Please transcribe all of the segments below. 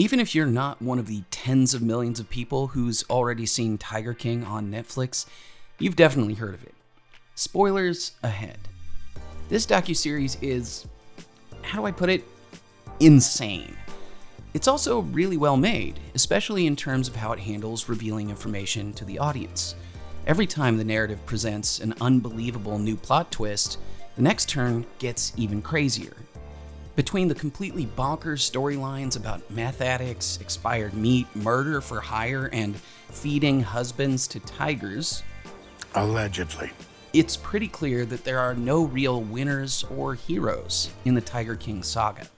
Even if you're not one of the tens of millions of people who's already seen Tiger King on Netflix, you've definitely heard of it. Spoilers ahead. This docuseries is, how do I put it, insane. It's also really well made, especially in terms of how it handles revealing information to the audience. Every time the narrative presents an unbelievable new plot twist, the next turn gets even crazier. Between the completely bonkers storylines about meth addicts, expired meat, murder for hire, and feeding husbands to tigers, Allegedly. it's pretty clear that there are no real winners or heroes in the Tiger King saga.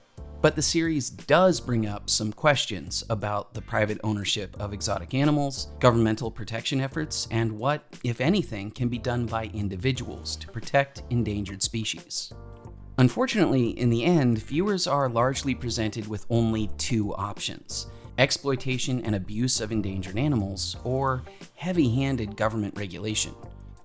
But the series does bring up some questions about the private ownership of exotic animals, governmental protection efforts, and what, if anything, can be done by individuals to protect endangered species. Unfortunately, in the end, viewers are largely presented with only two options exploitation and abuse of endangered animals, or heavy handed government regulation.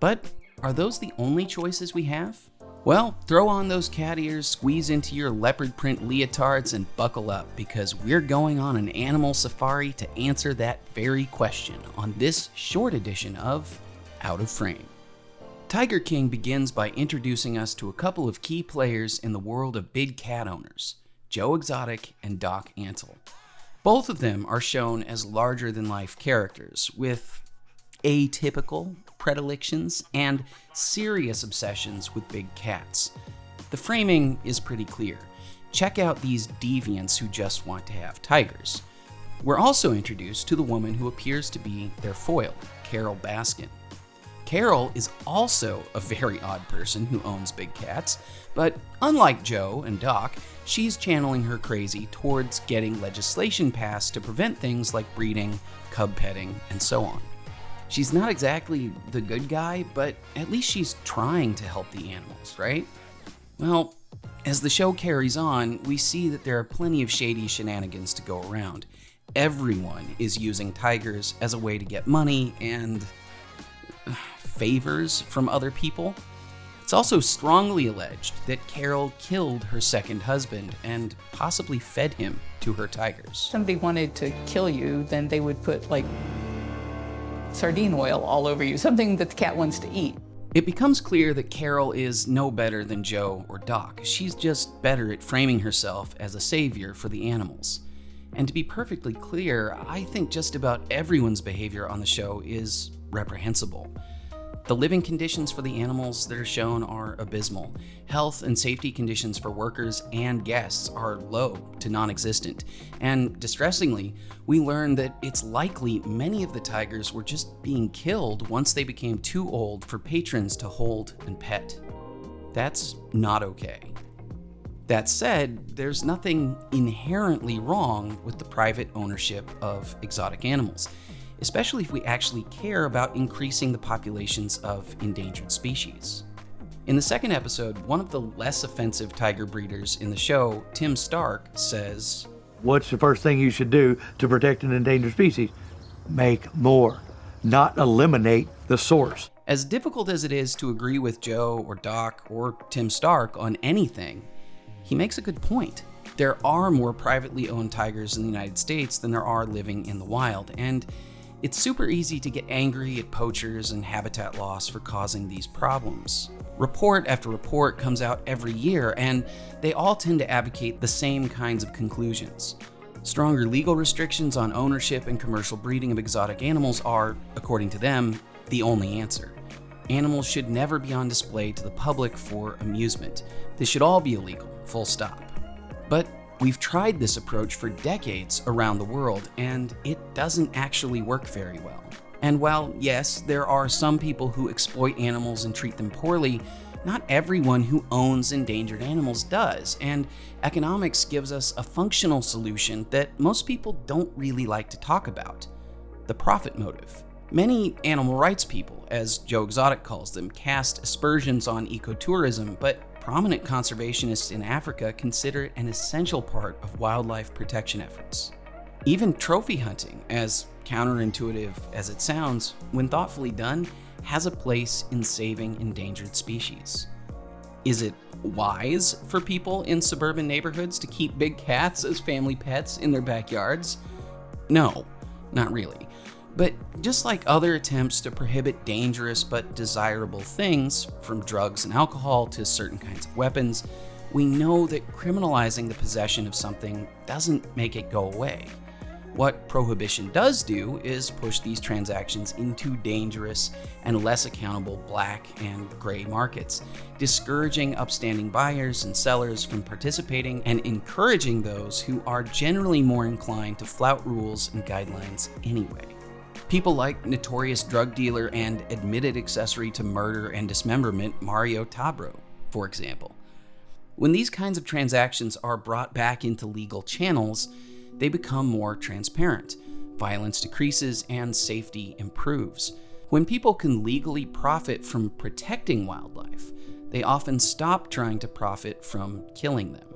But are those the only choices we have? Well, throw on those cat ears, squeeze into your leopard print leotards, and buckle up because we're going on an animal safari to answer that very question on this short edition of Out of Frame. Tiger King begins by introducing us to a couple of key players in the world of big cat owners Joe Exotic and Doc Antle. Both of them are shown as larger than life characters with atypical predilections and serious obsessions with big cats. The framing is pretty clear. Check out these deviants who just want to have tigers. We're also introduced to the woman who appears to be their foil, Carole Baskin. Carole is also a very odd person who owns big cats, but unlike Joe and Doc, she's channeling her crazy towards getting legislation passed to prevent things like breeding, cub petting, and so on. She's not exactly the good guy, but at least she's trying to help the animals, right? Well, as the show carries on, we see that there are plenty of shady shenanigans to go around. Everyone is using tigers as a way to get money and favors from other people. It's also strongly alleged that Carole killed her second husband and possibly fed him to her tigers. somebody wanted to kill you, then they would put like sardine oil all over you, something that the cat wants to eat. It becomes clear that Carole is no better than Joe or Doc. She's just better at framing herself as a savior for the animals. And to be perfectly clear, I think just about everyone's behavior on the show is reprehensible. The living conditions for the animals that are shown are abysmal. Health and safety conditions for workers and guests are low to non existent. And distressingly, we learn that it's likely many of the tigers were just being killed once they became too old for patrons to hold and pet. That's not okay. That said, there's nothing inherently wrong with the private ownership of exotic animals, especially if we actually care about increasing the populations of endangered species. In the second episode, one of the less offensive tiger breeders in the show, Tim Stark, says, What's the first thing you should do to protect an endangered species? Make more, not eliminate the source. As difficult as it is to agree with Joe or Doc or Tim Stark on anything, he makes a good point. There are more privately owned tigers in the United States than there are living in the wild, and it's super easy to get angry at poachers and habitat loss for causing these problems. Report after report comes out every year, and they all tend to advocate the same kinds of conclusions. Stronger legal restrictions on ownership and commercial breeding of exotic animals are, according to them, the only answer. Animals should never be on display to the public for amusement. They should all be illegal, full stop. But we've tried this approach for decades around the world, and it doesn't actually work very well. And while, yes, there are some people who exploit animals and treat them poorly, not everyone who owns endangered animals does, and economics gives us a functional solution that most people don't really like to talk about the profit motive. Many animal rights people, as Joe Exotic calls them, cast aspersions on ecotourism, but prominent conservationists in Africa consider it an essential part of wildlife protection efforts. Even trophy hunting, as counterintuitive as it sounds, when thoughtfully done, has a place in saving endangered species. Is it wise for people in suburban neighborhoods to keep big cats as family pets in their backyards? No, not really. But just like other attempts to prohibit dangerous but desirable things, from drugs and alcohol to certain kinds of weapons, we know that criminalizing the possession of something doesn't make it go away. What prohibition does do is push these transactions into dangerous and less accountable black and gray markets, discouraging upstanding buyers and sellers from participating and encouraging those who are generally more inclined to flout rules and guidelines anyway. People like notorious drug dealer and admitted accessory to murder and dismemberment Mario Tabraue, for example. When these kinds of transactions are brought back into legal channels, they become more transparent. Violence decreases and safety improves. When people can legally profit from protecting wildlife, they often stop trying to profit from killing them.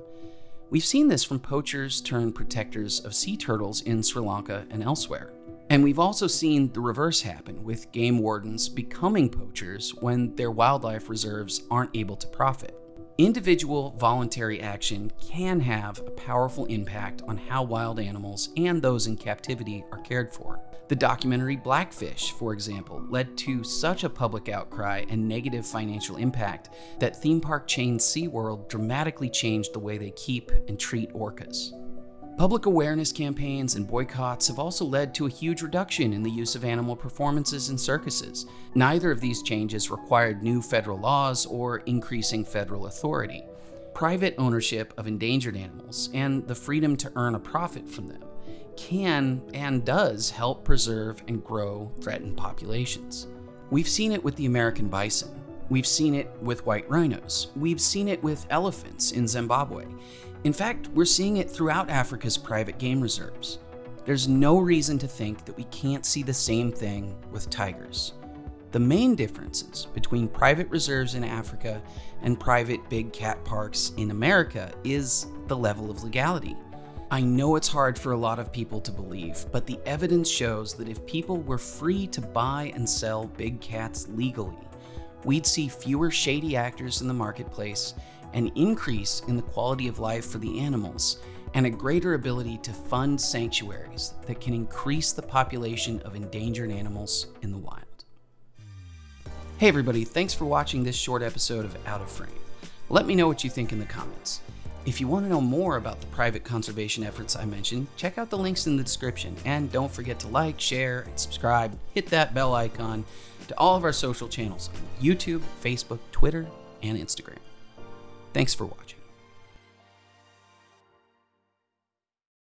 We've seen this from poachers turned protectors of sea turtles in Sri Lanka and elsewhere. And we've also seen the reverse happen with game wardens becoming poachers when their wildlife reserves aren't able to profit. Individual voluntary action can have a powerful impact on how wild animals and those in captivity are cared for. The documentary Blackfish, for example, led to such a public outcry and negative financial impact that theme park chain SeaWorld dramatically changed the way they keep and treat orcas. Public awareness campaigns and boycotts have also led to a huge reduction in the use of animal performances in circuses. Neither of these changes required new federal laws or increasing federal authority. Private ownership of endangered animals and the freedom to earn a profit from them can and does help preserve and grow threatened populations. We've seen it with the American bison. We've seen it with white rhinos. We've seen it with elephants in Zimbabwe. In fact, we're seeing it throughout Africa's private game reserves. There's no reason to think that we can't see the same thing with tigers. The main differences between private reserves in Africa and private big cat parks in America is the level of legality. I know it's hard for a lot of people to believe, but the evidence shows that if people were free to buy and sell big cats legally, we'd see fewer shady actors in the marketplace an increase in the quality of life for the animals, and a greater ability to fund sanctuaries that can increase the population of endangered animals in the wild. Hey everybody, thanks for watching this short episode of Out of Frame. Let me know what you think in the comments. If you want to know more about the private conservation efforts I mentioned, check out the links in the description, and don't forget to like, share, and subscribe, hit that bell icon to all of our social channels on YouTube, Facebook, Twitter, and Instagram. Thanks for watching.